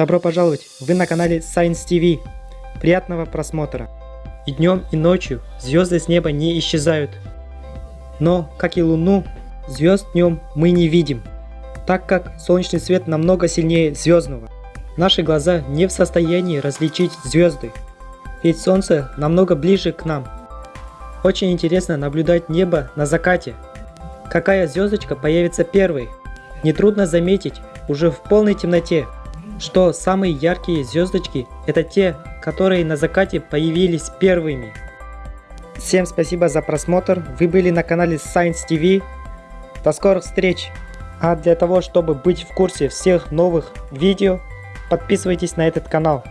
Добро пожаловать! Вы на канале Science TV. Приятного просмотра. И днем, и ночью звезды с неба не исчезают. Но, как и Луну, звезд днем мы не видим, так как солнечный свет намного сильнее звездного. Наши глаза не в состоянии различить звезды, ведь Солнце намного ближе к нам. Очень интересно наблюдать небо на закате. Какая звездочка появится первой? Нетрудно заметить уже в полной темноте, что самые яркие звездочки это те, которые на закате появились первыми. Всем спасибо за просмотр, вы были на канале Science TV. До скорых встреч! А для того, чтобы быть в курсе всех новых видео, подписывайтесь на этот канал.